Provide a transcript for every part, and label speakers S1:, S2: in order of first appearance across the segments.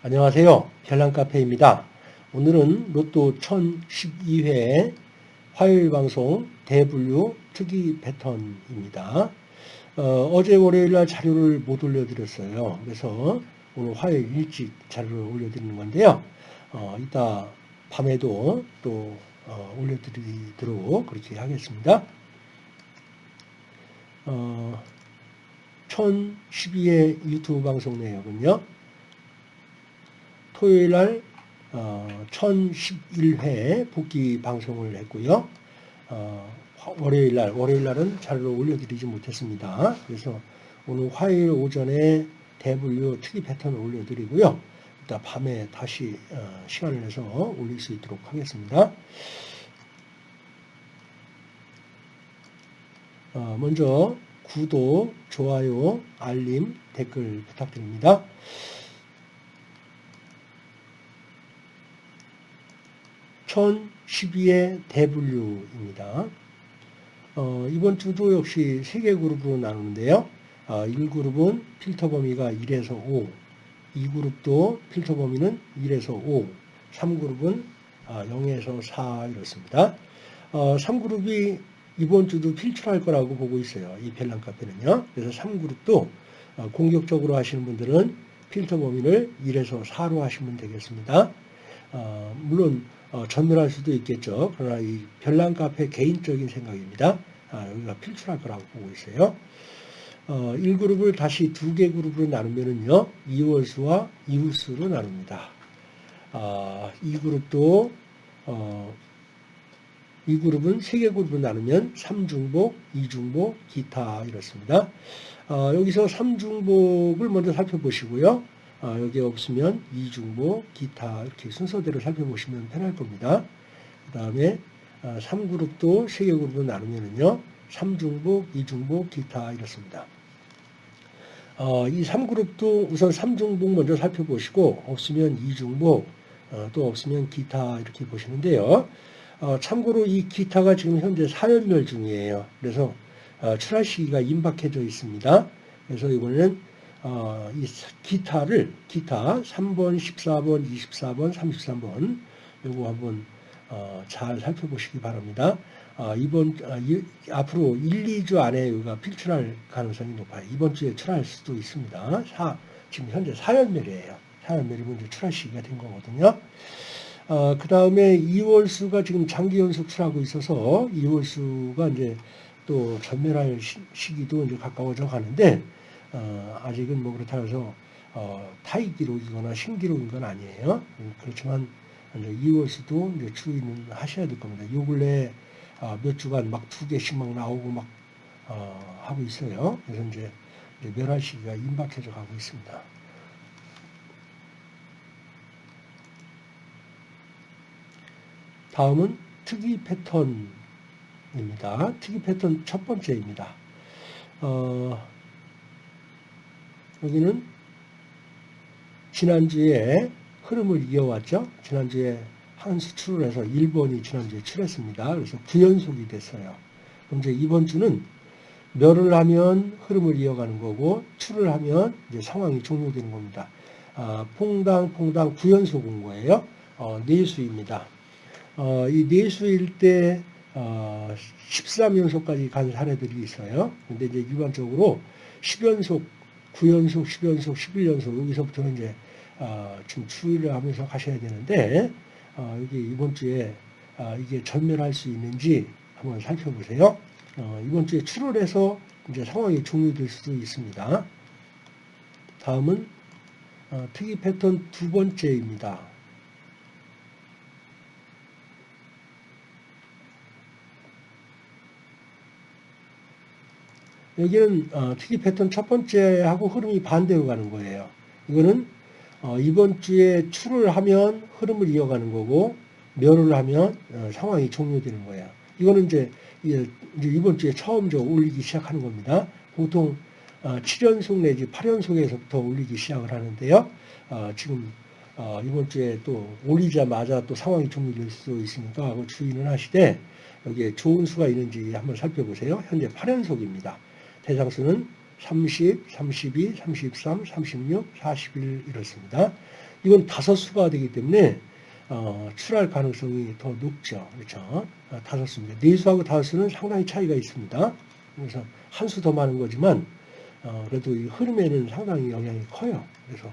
S1: 안녕하세요. 별난카페입니다. 오늘은 로또 1012회 화요일 방송 대분류 특이 패턴입니다. 어, 제 월요일날 자료를 못 올려드렸어요. 그래서 오늘 화요일 일찍 자료를 올려드리는 건데요. 어, 이따 밤에도 또 어, 올려드리도록 그렇게 하겠습니다. 어, 1012회 유튜브 방송 내역은요. 토요일 날 어, 1011회 복귀 방송을 했고요. 어, 월요일 날, 월요일 날은 자료를 올려드리지 못했습니다. 그래서 오늘 화요일 오전에 대분류 특이 패턴을 올려드리고요. 이따 밤에 다시 어, 시간을 내서 올릴 수 있도록 하겠습니다. 어, 먼저 구독, 좋아요, 알림, 댓글 부탁드립니다. 1012의 대분류입니다. 어, 이번 주도 역시 3개 그룹으로 나누는데요. 어, 1그룹은 필터 범위가 1에서 5, 2그룹도 필터 범위는 1에서 5, 3그룹은 아, 0에서 4 이렇습니다. 어, 3그룹이 이번 주도 필출할 거라고 보고 있어요. 이 벨랑 카페는요. 그래서 3그룹도 어, 공격적으로 하시는 분들은 필터 범위를 1에서 4로 하시면 되겠습니다. 어, 물론 어, 전멸할 수도 있겠죠. 그러나 이 별난 카페 개인적인 생각입니다. 아, 여기가 필출할 거라고 보고 있어요. 어, 1그룹을 다시 두 개 그룹으로 나누면은요, 2월수와 이웃수로 나눕니다. 아, 이 그룹도, 어, 이 그룹은 세 개 그룹으로 나누면 3중복, 2중복, 기타 이렇습니다. 어, 여기서 3중복을 먼저 살펴보시고요. 어, 여기 없으면 이중복, 기타 이렇게 순서대로 살펴보시면 편할 겁니다. 그 다음에 3그룹도 어, 3개 그룹으로 나누면요. 3중복, 2중복, 기타 이렇습니다. 어, 이 3그룹도 우선 3중복 먼저 살펴보시고 없으면 2중복, 어, 또 없으면 기타 이렇게 보시는데요. 어, 참고로 이 기타가 지금 현재 사연멸 중이에요. 그래서 어, 출하 시기가 임박해져 있습니다. 그래서 이번에는 어, 이 기타를 기타 3번, 14번, 24번, 33번 요거 한번 어, 잘 살펴보시기 바랍니다. 어, 이번 어, 이, 앞으로 1, 2주 안에 여기가 필출할 가능성이 높아요. 이번 주에 출할 수도 있습니다. 사, 지금 현재 사연멸이에요. 사연멸이 먼저 출할 시기가 된 거거든요. 어, 그 다음에 2월 수가 지금 장기 연속 출하고 있어서 2월 수가 이제 또 전멸할 시, 기도 이제 가까워져 가는데 어, 아직은 뭐 그렇다고 해서 어, 타이 기록이거나 신기록인 건 아니에요. 그렇지만 이제 2월수도 이제 주의는 하셔야 될 겁니다. 요 근래 어, 몇 주간 막 두 개씩 막 나오고 막 어, 하고 있어요. 그래서 이제, 이제 멸할 시기가 임박해져 가고 있습니다. 다음은 특이 패턴입니다. 특이 패턴 첫 번째입니다. 어, 여기는 지난주에 흐름을 이어왔죠. 지난주에 한 수출을 해서 1번이 지난주에 출했습니다. 그래서 9연속이 됐어요. 그럼 이제 이번 주는 멸을 하면 흐름을 이어가는 거고 출을 하면 이제 상황이 종료되는 겁니다. 아, 퐁당 퐁당 9연속 온 거예요. 어, 내수입니다. 어, 이 내수일 때 어, 13연속까지 간 사례들이 있어요. 근데 이제 일반적으로 10연속 9연속, 10연속, 11연속 여기서부터 이제 어, 좀 추이를 하면서 가셔야 되는데 어, 여기 이번 주에 어, 이게 전멸할 수 있는지 한번 살펴보세요. 어, 이번 주에 출을 해서 이제 상황이 종료될 수도 있습니다. 다음은 어, 특이 패턴 두 번째입니다. 여기는 어, 특이 패턴 첫 번째하고 흐름이 반대로 가는 거예요. 이거는 어, 이번 주에 출을 하면 흐름을 이어가는 거고 멸을 하면 어, 상황이 종료되는 거예요. 이거는 이제, 이제 이번 주에 처음 저 올리기 시작하는 겁니다. 보통 어, 7연속 내지 8연속에서부터 올리기 시작을 하는데요. 어, 지금 어, 이번 주에 또 올리자마자 또 상황이 종료될 수도 있으니까 주의는 하시되 여기에 좋은 수가 있는지 한번 살펴보세요. 현재 8연속입니다. 대상수는 30, 32, 33, 36, 41 이렇습니다. 이건 다섯 수가 되기 때문에 어, 출할 가능성이 더 높죠. 그렇죠? 어, 다섯 수입니다. 네 수하고 다섯 수는 상당히 차이가 있습니다. 그래서 한 수 더 많은 거지만 어, 그래도 이 흐름에는 상당히 영향이 커요. 그래서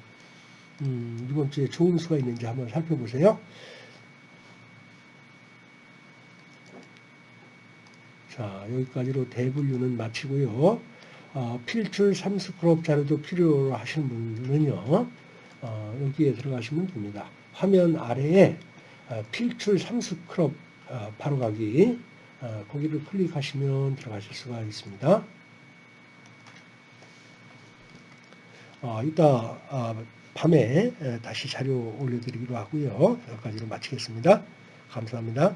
S1: 음, 이번 주에 좋은 수가 있는지 한번 살펴보세요. 자, 여기까지로 대분류는 마치고요. 어, 필출 3스크롭 자료도 필요로 하시는 분들은요. 어, 여기에 들어가시면 됩니다. 화면 아래에 어, 필출 3스크롭 어, 바로 가기 어, 거기를 클릭하시면 들어가실 수가 있습니다. 어, 이따 어, 밤에 에, 다시 자료 올려드리기로 하고요. 여기까지로 마치겠습니다. 감사합니다.